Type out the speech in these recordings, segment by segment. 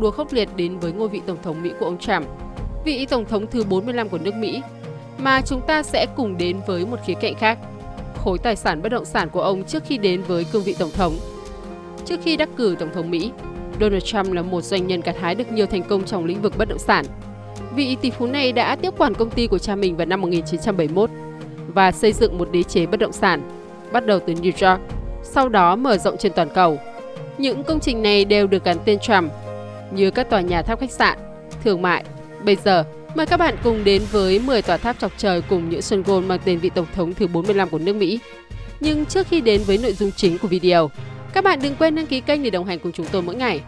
cuộc đua khốc liệt đến với ngôi vị Tổng thống Mỹ của ông Trump, vị Tổng thống thứ 45 của nước Mỹ, mà chúng ta sẽ cùng đến với một khía cạnh khác, khối tài sản bất động sản của ông trước khi đến với cương vị Tổng thống. Trước khi đắc cử Tổng thống Mỹ, Donald Trump là một doanh nhân gặt hái được nhiều thành công trong lĩnh vực bất động sản. Vị tỷ phú này đã tiếp quản công ty của cha mình vào năm 1971 và xây dựng một đế chế bất động sản, bắt đầu từ New York, sau đó mở rộng trên toàn cầu. Những công trình này đều được gắn tên Trump, như các tòa nhà tháp khách sạn, thương mại. Bây giờ, mời các bạn cùng đến với 10 tòa tháp chọc trời cùng những sân gôn mang tên vị Tổng thống thứ 45 của nước Mỹ. Nhưng trước khi đến với nội dung chính của video, các bạn đừng quên đăng ký kênh để đồng hành cùng chúng tôi mỗi ngày.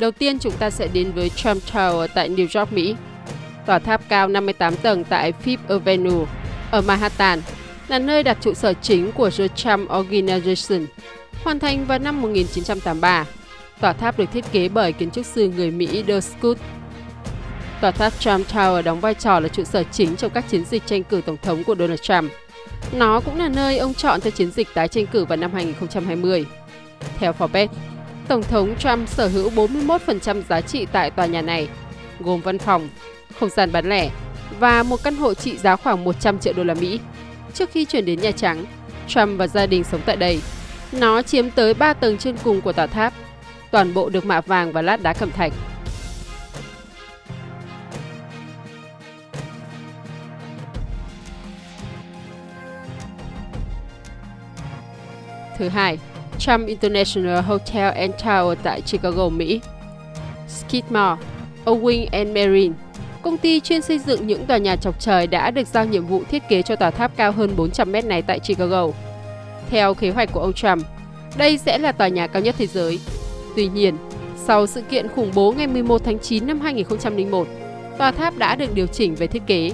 Đầu tiên chúng ta sẽ đến với Trump Tower tại New York, Mỹ. Tòa tháp cao 58 tầng tại Fifth Avenue ở Manhattan là nơi đặt trụ sở chính của The Trump Organization. Hoàn thành vào năm 1983, tòa tháp được thiết kế bởi kiến trúc sư người Mỹ Doug Scoot. Tòa tháp Trump Tower đóng vai trò là trụ sở chính trong các chiến dịch tranh cử tổng thống của Donald Trump. Nó cũng là nơi ông chọn cho chiến dịch tái tranh cử vào năm 2020. Theo Forbes, Tổng thống Trump sở hữu 41% giá trị tại tòa nhà này, gồm văn phòng, không gian bán lẻ và một căn hộ trị giá khoảng 100 triệu đô la Mỹ. Trước khi chuyển đến Nhà Trắng, Trump và gia đình sống tại đây. Nó chiếm tới 3 tầng trên cùng của tòa tháp, toàn bộ được mạ vàng và lát đá cẩm thạch. Thứ hai, Trump International Hotel and Tower tại Chicago, Mỹ. Skidmore, Owing and Marine, công ty chuyên xây dựng những tòa nhà chọc trời đã được giao nhiệm vụ thiết kế cho tòa tháp cao hơn 400 mét này tại Chicago. Theo kế hoạch của ông Trump, đây sẽ là tòa nhà cao nhất thế giới. Tuy nhiên, sau sự kiện khủng bố ngày 11 tháng 9 năm 2001, tòa tháp đã được điều chỉnh về thiết kế.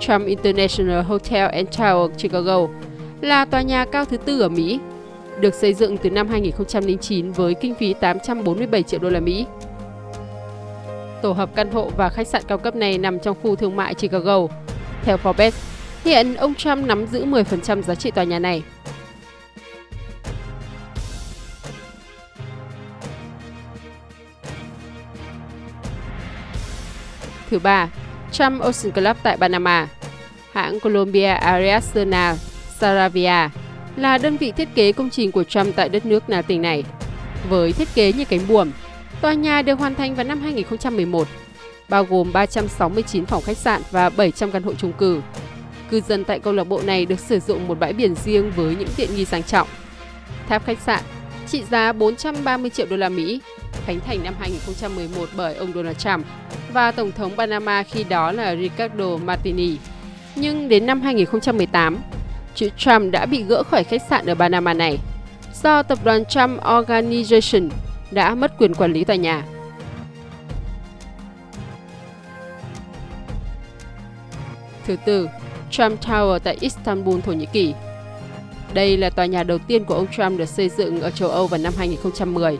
Trump International Hotel and Tower Chicago là tòa nhà cao thứ tư ở Mỹ được xây dựng từ năm 2009 với kinh phí 847 triệu đô la Mỹ. Tổ hợp căn hộ và khách sạn cao cấp này nằm trong khu thương mại Chicago. Theo Forbes, hiện ông Trump nắm giữ 10% giá trị tòa nhà này. Thứ ba, Trump Ocean Club tại Panama. Hãng Columbia Ariasona Saravia là đơn vị thiết kế công trình của Trump tại đất nước Na tỉnh này. Với thiết kế như cánh buồm, tòa nhà được hoàn thành vào năm 2011, bao gồm 369 phòng khách sạn và 700 căn hộ chung cư. Cư dân tại câu lạc bộ này được sử dụng một bãi biển riêng với những tiện nghi sang trọng. Tháp khách sạn trị giá 430 triệu đô la Mỹ, khánh thành năm 2011 bởi ông Donald Trump và Tổng thống Panama khi đó là Ricardo Martini. Nhưng đến năm 2018, chữ Trump đã bị gỡ khỏi khách sạn ở Panama này do tập đoàn Trump Organization đã mất quyền quản lý tòa nhà. Thứ tư, Trump Tower tại Istanbul, Thổ Nhĩ Kỳ. Đây là tòa nhà đầu tiên của ông Trump được xây dựng ở châu Âu vào năm 2010,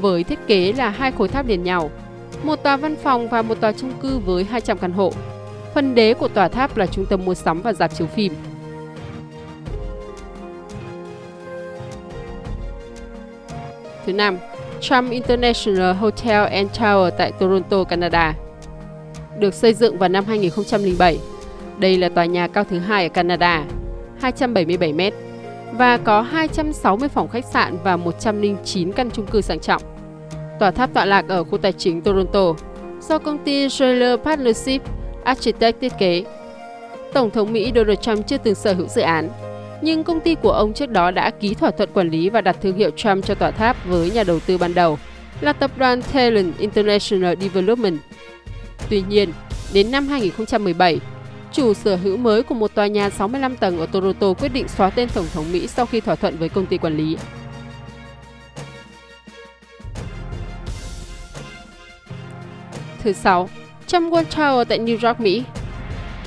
với thiết kế là hai khối tháp liền nhau, một tòa văn phòng và một tòa chung cư với 200 căn hộ. Phần đế của tòa tháp là trung tâm mua sắm và dạp chiếu phim. Thứ năm, Trump International Hotel and Tower tại Toronto, Canada. Được xây dựng vào năm 2007, đây là tòa nhà cao thứ hai ở Canada, 277 mét và có 260 phòng khách sạn và 109 căn chung cư sang trọng. Tòa tháp tọa lạc ở khu tài chính Toronto do công ty Schiller Partnership Architect thiết kế. Tổng thống Mỹ Donald Trump chưa từng sở hữu dự án, nhưng công ty của ông trước đó đã ký thỏa thuận quản lý và đặt thương hiệu Trump cho tòa tháp với nhà đầu tư ban đầu là tập đoàn Talon International Development. Tuy nhiên, đến năm 2017, chủ sở hữu mới của một tòa nhà 65 tầng ở Toronto quyết định xóa tên Tổng thống Mỹ sau khi thỏa thuận với công ty quản lý. Thứ sáu, Trump World Tower tại New York, Mỹ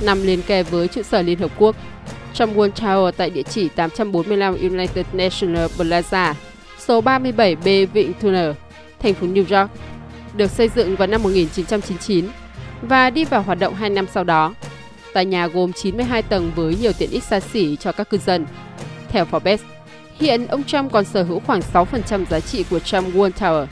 nằm liền kề với trụ sở Liên Hợp Quốc trong World Tower tại địa chỉ 845 United National Plaza, số 37B Vịnh Turner, thành phố New York, được xây dựng vào năm 1999 và đi vào hoạt động 2 năm sau đó. Tòa nhà gồm 92 tầng với nhiều tiện ích xa xỉ cho các cư dân. Theo Forbes, Hiện ông Trump còn sở hữu khoảng 6% giá trị của Trump World Tower.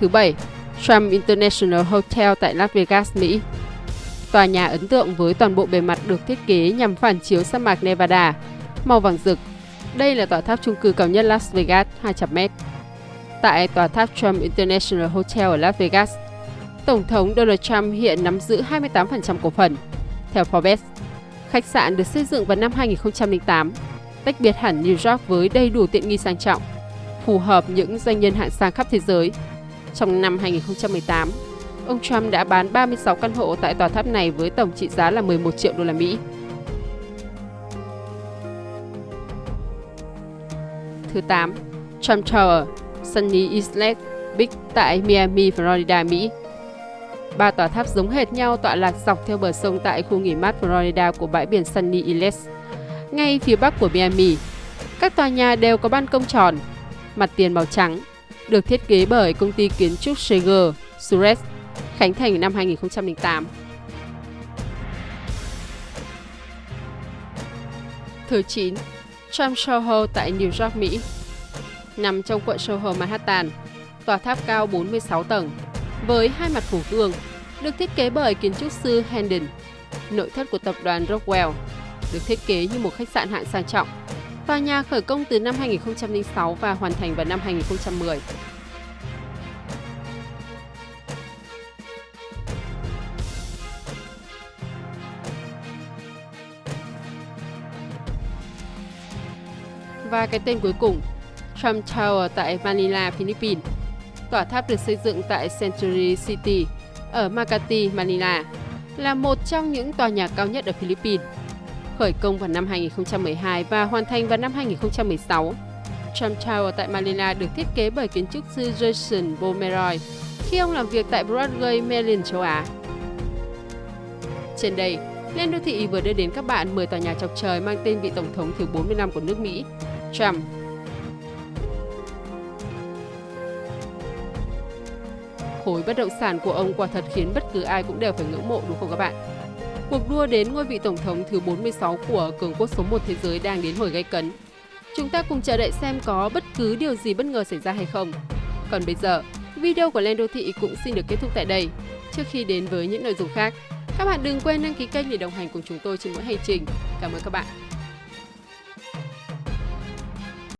Thứ bảy, Trump International Hotel tại Las Vegas, Mỹ. Tòa nhà ấn tượng với toàn bộ bề mặt được thiết kế nhằm phản chiếu sa mạc Nevada, màu vàng rực. Đây là tòa tháp chung cư cao nhất Las Vegas, 200m. Tại tòa tháp Trump International Hotel ở Las Vegas, Tổng thống Donald Trump hiện nắm giữ 28% cổ phần. Theo Forbes, khách sạn được xây dựng vào năm 2008, tách biệt hẳn New York với đầy đủ tiện nghi sang trọng, phù hợp những doanh nhân hạng sang khắp thế giới. Trong năm 2018, ông Trump đã bán 36 căn hộ tại tòa tháp này với tổng trị giá là 11 triệu đô la Mỹ. Thứ 8. Trump Tower, Sunny Islet Beach tại Miami, Florida, Mỹ. Ba tòa tháp giống hệt nhau tọa lạc dọc theo bờ sông tại khu nghỉ mát Florida của bãi biển Sunny Isles, ngay phía bắc của Miami. Các tòa nhà đều có ban công tròn, mặt tiền màu trắng, được thiết kế bởi công ty kiến trúc Seger Suresh, khánh thành năm 2008. Thứ 9. Trump Soho tại New York, Mỹ Nằm trong quận Soho, Manhattan, tòa tháp cao 46 tầng, với hai mặt phủ gương, được thiết kế bởi kiến trúc sư Hendon, nội thất của tập đoàn Rockwell, được thiết kế như một khách sạn hạng sang trọng. Tòa nhà khởi công từ năm 2006 và hoàn thành vào năm 2010. Và cái tên cuối cùng, Trump Tower tại Manila, Philippines. Tòa tháp được xây dựng tại Century City ở Makati, Manila, là một trong những tòa nhà cao nhất ở Philippines. Khởi công vào năm 2012 và hoàn thành vào năm 2016. Trump Tower tại Manila được thiết kế bởi kiến trúc sư Jason Pomeroy khi ông làm việc tại Broadway, Maryland, châu Á. Trên đây, Lên Đô Thị vừa đưa đến các bạn 10 tòa nhà chọc trời mang tên vị Tổng thống thứ 40 năm của nước Mỹ, Trump. Khối bất động sản của ông quả thật khiến bất cứ ai cũng đều phải ngưỡng mộ đúng không các bạn? Cuộc đua đến ngôi vị Tổng thống thứ 46 của cường quốc số 1 thế giới đang đến hồi gây cấn. Chúng ta cùng chờ đợi xem có bất cứ điều gì bất ngờ xảy ra hay không. Còn bây giờ, video của Lên Đô Thị cũng xin được kết thúc tại đây. Trước khi đến với những nội dung khác, các bạn đừng quên đăng ký kênh để đồng hành cùng chúng tôi trên mỗi hành trình. Cảm ơn các bạn.